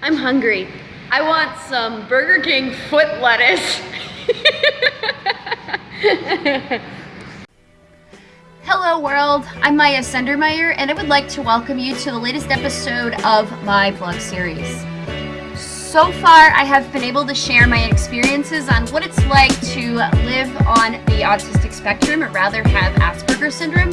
I'm hungry. I want some Burger King foot lettuce. Hello world, I'm Maya Sendermeyer and I would like to welcome you to the latest episode of my vlog series. So far I have been able to share my experiences on what it's like to live on the autistic spectrum or rather have Asperger's syndrome.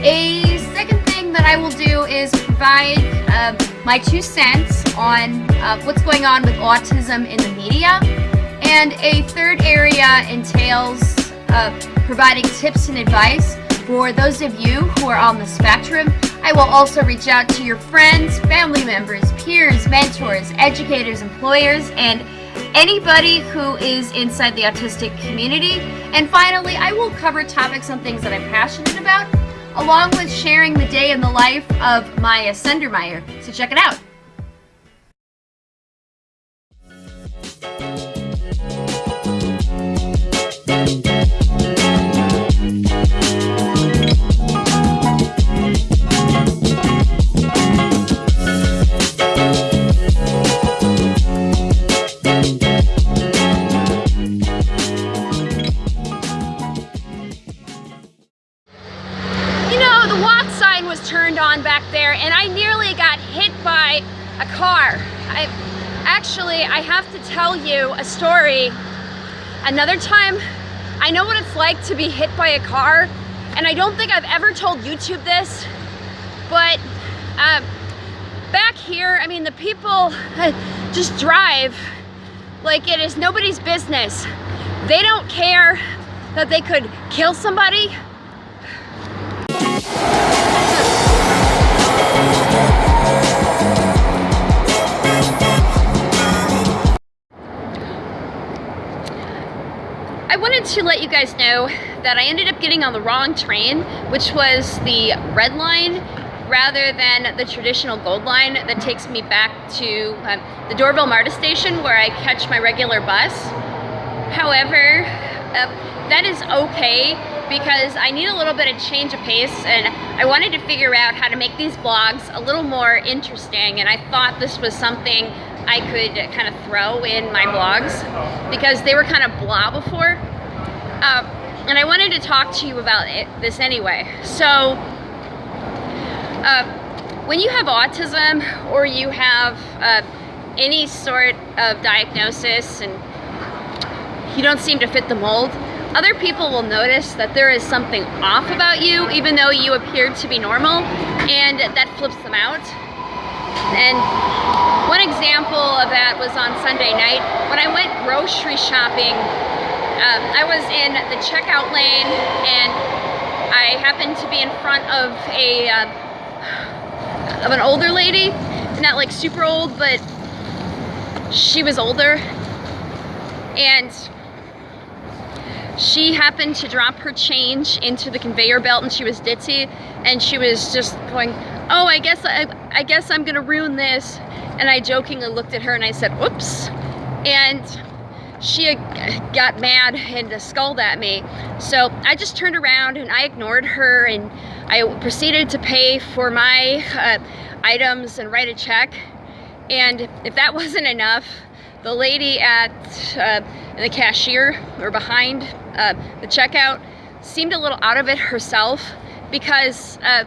A second thing that I will do is provide uh, my two cents on uh, what's going on with autism in the media. And a third area entails uh, providing tips and advice for those of you who are on the spectrum. I will also reach out to your friends, family members, peers, mentors, educators, employers, and anybody who is inside the autistic community. And finally, I will cover topics on things that I'm passionate about along with sharing the day in the life of Maya Sendermeyer. So check it out. Another time, I know what it's like to be hit by a car, and I don't think I've ever told YouTube this, but uh, back here, I mean, the people just drive like it is nobody's business. They don't care that they could kill somebody wanted to let you guys know that I ended up getting on the wrong train, which was the red line rather than the traditional gold line that takes me back to um, the Doraville MARTA station where I catch my regular bus. However, uh, that is okay because I need a little bit of change of pace and I wanted to figure out how to make these vlogs a little more interesting and I thought this was something I could kind of throw in my vlogs because they were kind of blah before. Uh, and I wanted to talk to you about it, this anyway. So, uh, when you have autism or you have uh, any sort of diagnosis and you don't seem to fit the mold, other people will notice that there is something off about you even though you appear to be normal and that flips them out. And one example of that was on Sunday night when I went grocery shopping. Uh, I was in the checkout lane and I happened to be in front of a uh, of an older lady, not like super old, but she was older, and she happened to drop her change into the conveyor belt and she was ditzy and she was just going oh I guess I, I guess I'm gonna ruin this. And I jokingly looked at her and I said oops. And she got mad and scolded at me so I just turned around and I ignored her and I proceeded to pay for my uh, items and write a check and if that wasn't enough the lady at uh, the cashier or behind uh, the checkout seemed a little out of it herself because uh,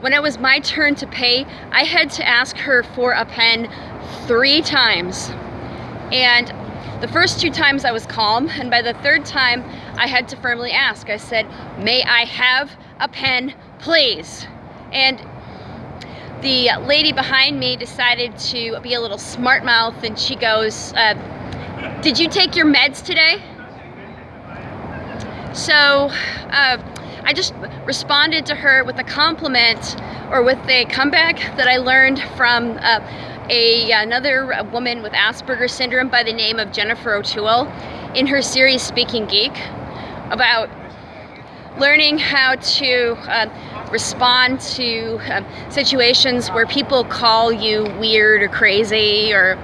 when it was my turn to pay, I had to ask her for a pen three times. And the first two times I was calm, and by the third time, I had to firmly ask. I said, may I have a pen, please? And the lady behind me decided to be a little smart mouth and she goes, uh, did you take your meds today? So uh, I just responded to her with a compliment or with a comeback that I learned from uh, a, another woman with Asperger's syndrome by the name of Jennifer O'Toole in her series Speaking Geek about learning how to uh, respond to uh, situations where people call you weird or crazy or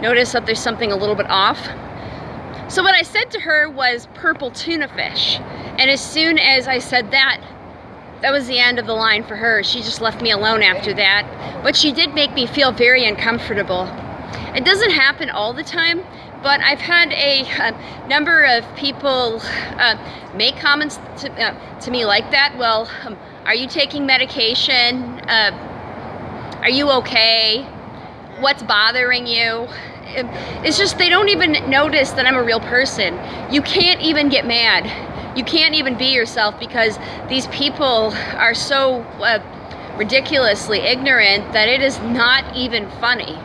notice that there's something a little bit off. So what I said to her was purple tuna fish. And as soon as I said that, that was the end of the line for her. She just left me alone after that. But she did make me feel very uncomfortable. it doesn't happen all the time, but I've had a, a number of people uh, make comments to, uh, to me like that. Well, um, are you taking medication? Uh, are you okay? What's bothering you? It's just they don't even notice that I'm a real person. You can't even get mad. You can't even be yourself because these people are so uh, ridiculously ignorant that it is not even funny.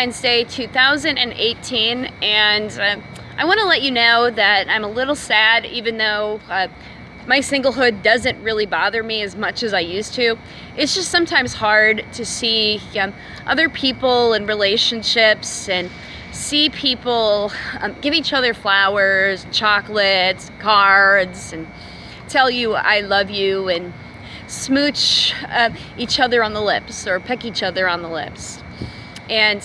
Valentine's Day 2018 and uh, I want to let you know that I'm a little sad even though uh, my singlehood doesn't really bother me as much as I used to. It's just sometimes hard to see um, other people and relationships and see people um, give each other flowers, chocolates, cards, and tell you I love you and smooch uh, each other on the lips or peck each other on the lips. And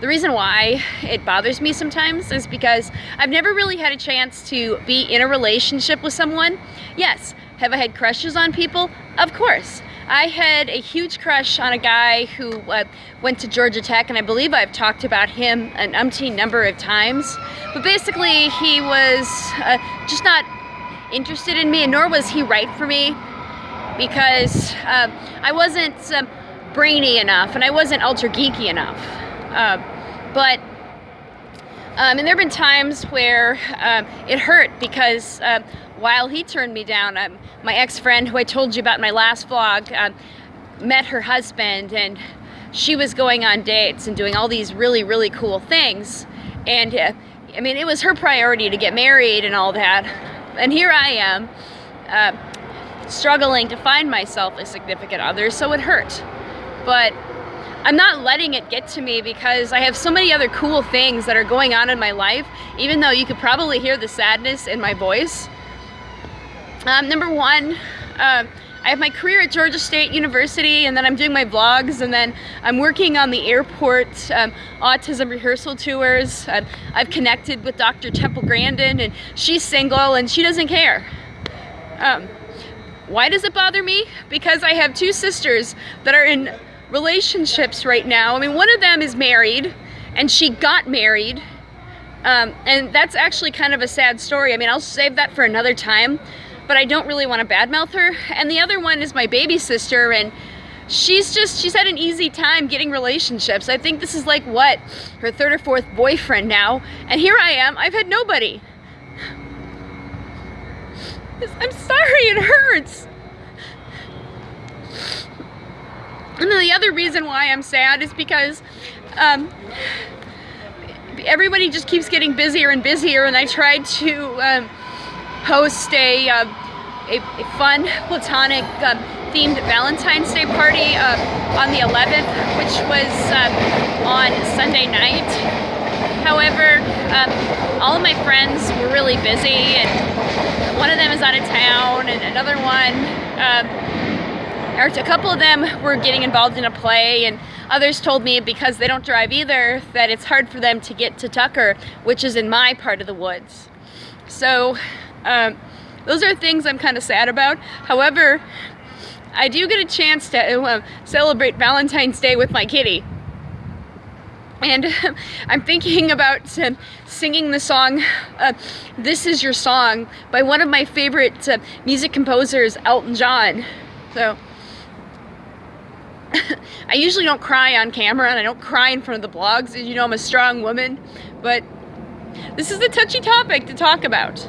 the reason why it bothers me sometimes is because I've never really had a chance to be in a relationship with someone. Yes, have I had crushes on people? Of course. I had a huge crush on a guy who uh, went to Georgia Tech, and I believe I've talked about him an umpteen number of times. But basically, he was uh, just not interested in me, and nor was he right for me because uh, I wasn't um, brainy enough and I wasn't ultra geeky enough. Uh, but, um, and there have been times where um, it hurt because uh, while he turned me down, um, my ex-friend who I told you about in my last vlog uh, met her husband and she was going on dates and doing all these really, really cool things. And uh, I mean, it was her priority to get married and all that. And here I am, uh, struggling to find myself a significant other, so it hurt but I'm not letting it get to me because I have so many other cool things that are going on in my life, even though you could probably hear the sadness in my voice. Um, number one, uh, I have my career at Georgia State University and then I'm doing my vlogs and then I'm working on the airport um, autism rehearsal tours. Uh, I've connected with Dr. Temple Grandin and she's single and she doesn't care. Um, why does it bother me? Because I have two sisters that are in relationships right now. I mean, one of them is married and she got married. Um, and that's actually kind of a sad story. I mean, I'll save that for another time, but I don't really want to badmouth her. And the other one is my baby sister and she's just, she's had an easy time getting relationships. I think this is like what, her third or fourth boyfriend now. And here I am, I've had nobody. I'm sorry, it hurts. And then the other reason why I'm sad is because um, everybody just keeps getting busier and busier and I tried to um, host a, uh, a, a, fun platonic um, themed Valentine's Day party uh, on the 11th which was um, on Sunday night. However, um, all of my friends were really busy and one of them is out of town and another one um, or a couple of them were getting involved in a play and others told me because they don't drive either that it's hard for them to get to Tucker, which is in my part of the woods. So um, those are things I'm kind of sad about. However, I do get a chance to uh, celebrate Valentine's Day with my kitty. And I'm thinking about uh, singing the song, uh, This Is Your Song, by one of my favorite uh, music composers, Elton John. So I usually don't cry on camera and I don't cry in front of the blogs. As you know, I'm a strong woman, but this is a touchy topic to talk about.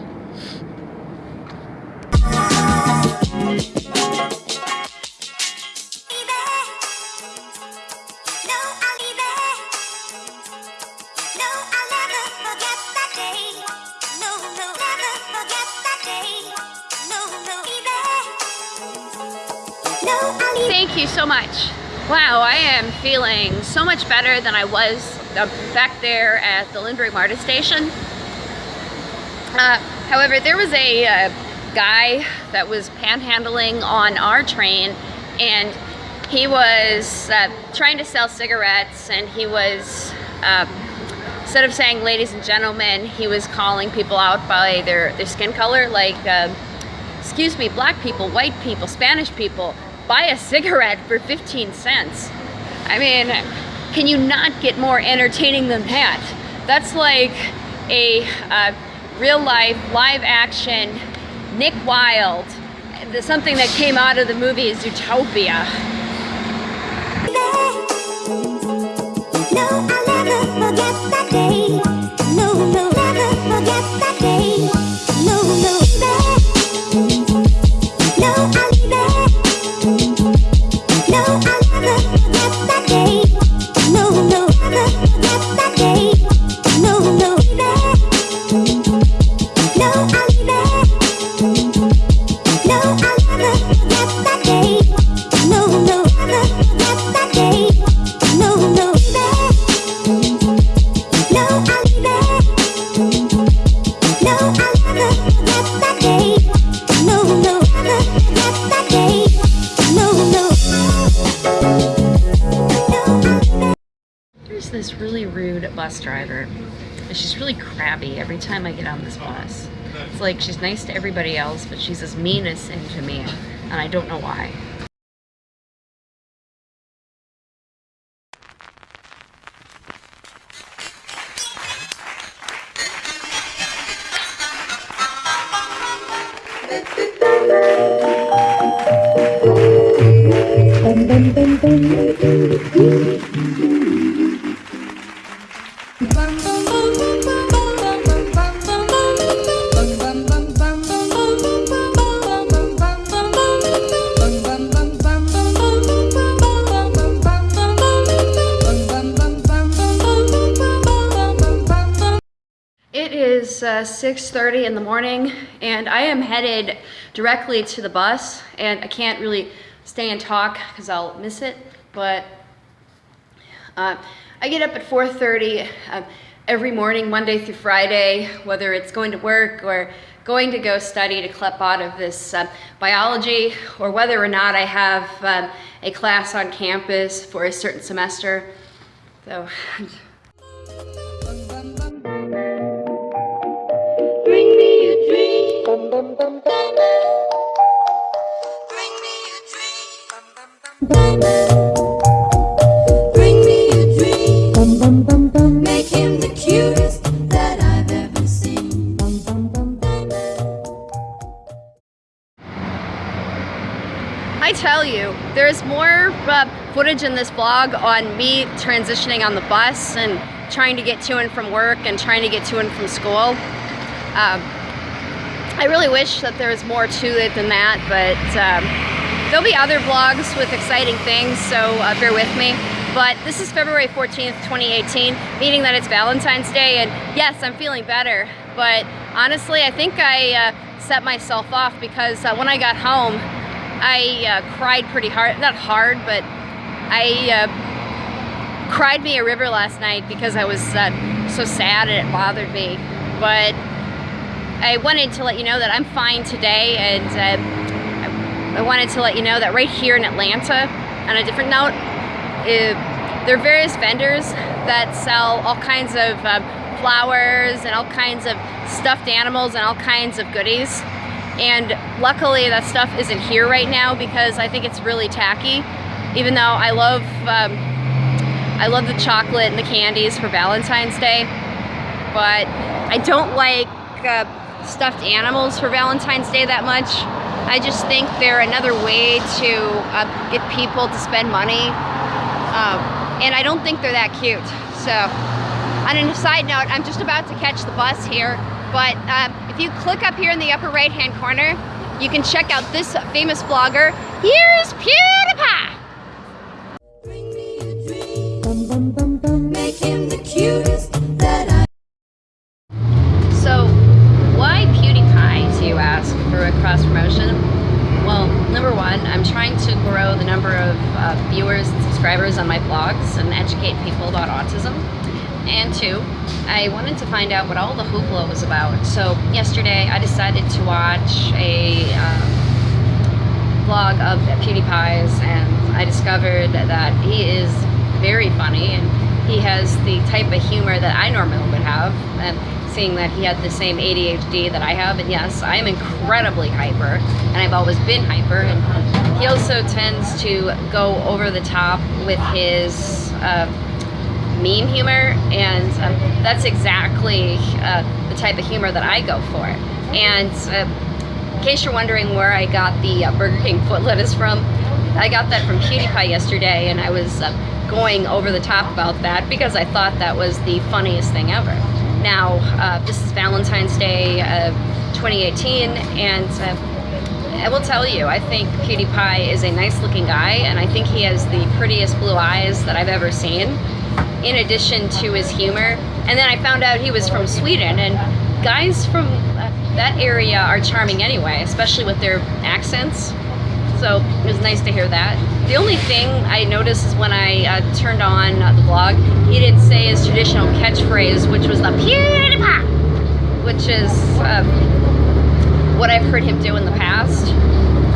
You so much. Wow, I am feeling so much better than I was uh, back there at the Lindbergh MARTA station. Uh, however, there was a uh, guy that was panhandling on our train and he was uh, trying to sell cigarettes and he was uh, instead of saying ladies and gentlemen he was calling people out by their, their skin color like uh, excuse me black people white people Spanish people buy a cigarette for 15 cents. I mean can you not get more entertaining than that? That's like a uh, real life live action Nick Wilde something that came out of the movie Zootopia. this nice to everybody else, but she's as mean as sin to me, and I don't know why. It is uh, 6.30 in the morning and I am headed directly to the bus and I can't really stay and talk because I'll miss it, but uh, I get up at 4.30 uh, every morning, Monday through Friday, whether it's going to work or going to go study to CLEP out of this uh, biology or whether or not I have um, a class on campus for a certain semester. So. there's more uh, footage in this vlog on me transitioning on the bus and trying to get to and from work and trying to get to and from school. Um, I really wish that there was more to it than that, but um, there'll be other vlogs with exciting things, so uh, bear with me. But this is February 14th, 2018, meaning that it's Valentine's Day, and yes, I'm feeling better. But honestly, I think I uh, set myself off because uh, when I got home, I uh, cried pretty hard, not hard, but I uh, cried me a river last night because I was uh, so sad and it bothered me. But I wanted to let you know that I'm fine today and uh, I wanted to let you know that right here in Atlanta, on a different note, uh, there are various vendors that sell all kinds of um, flowers and all kinds of stuffed animals and all kinds of goodies. And luckily that stuff isn't here right now because I think it's really tacky. Even though I love, um, I love the chocolate and the candies for Valentine's Day, but I don't like uh, stuffed animals for Valentine's Day that much. I just think they're another way to uh, get people to spend money. Um, and I don't think they're that cute. So on a side note, I'm just about to catch the bus here, but um, if you click up here in the upper right hand corner, you can check out this famous vlogger. Here's PewDiePie! So, why PewDiePie, do you ask, for a cross promotion? Well, number one, I'm trying to grow the number of uh, viewers and subscribers on my blogs and educate people about autism. And two, I wanted to find out what all the hoopla was about. So yesterday I decided to watch a um, vlog of PewDiePie's and I discovered that he is very funny and he has the type of humor that I normally would have. And seeing that he had the same ADHD that I have, and yes, I am incredibly hyper, and I've always been hyper, and he also tends to go over the top with his uh, meme humor, and um, that's exactly uh, the type of humor that I go for. And uh, in case you're wondering where I got the uh, Burger King foot lettuce from, I got that from PewDiePie yesterday, and I was uh, going over the top about that because I thought that was the funniest thing ever. Now, uh, this is Valentine's Day of 2018, and uh, I will tell you, I think PewDiePie is a nice looking guy, and I think he has the prettiest blue eyes that I've ever seen, in addition to his humor. And then I found out he was from Sweden, and guys from that area are charming anyway, especially with their accents. So it was nice to hear that. The only thing I noticed is when I uh, turned on uh, the vlog, he didn't say his traditional catchphrase, which was the PewDiePie, which is uh, what I've heard him do in the past.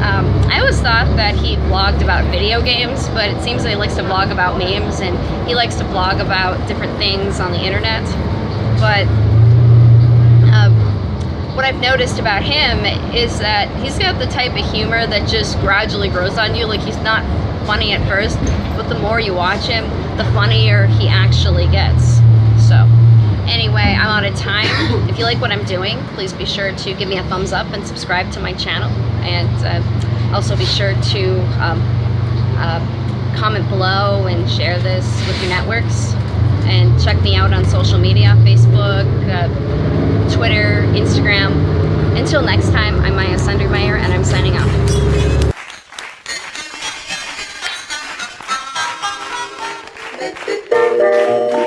Um, I always thought that he vlogged about video games, but it seems that he likes to vlog about memes and he likes to blog about different things on the internet. But what I've noticed about him is that he's got the type of humor that just gradually grows on you. Like he's not funny at first, but the more you watch him, the funnier he actually gets. Anyway, I'm out of time. If you like what I'm doing, please be sure to give me a thumbs up and subscribe to my channel. And uh, also be sure to um, uh, comment below and share this with your networks. And check me out on social media, Facebook, uh, Twitter, Instagram. Until next time, I'm Maya Sundermeyer and I'm signing off. This train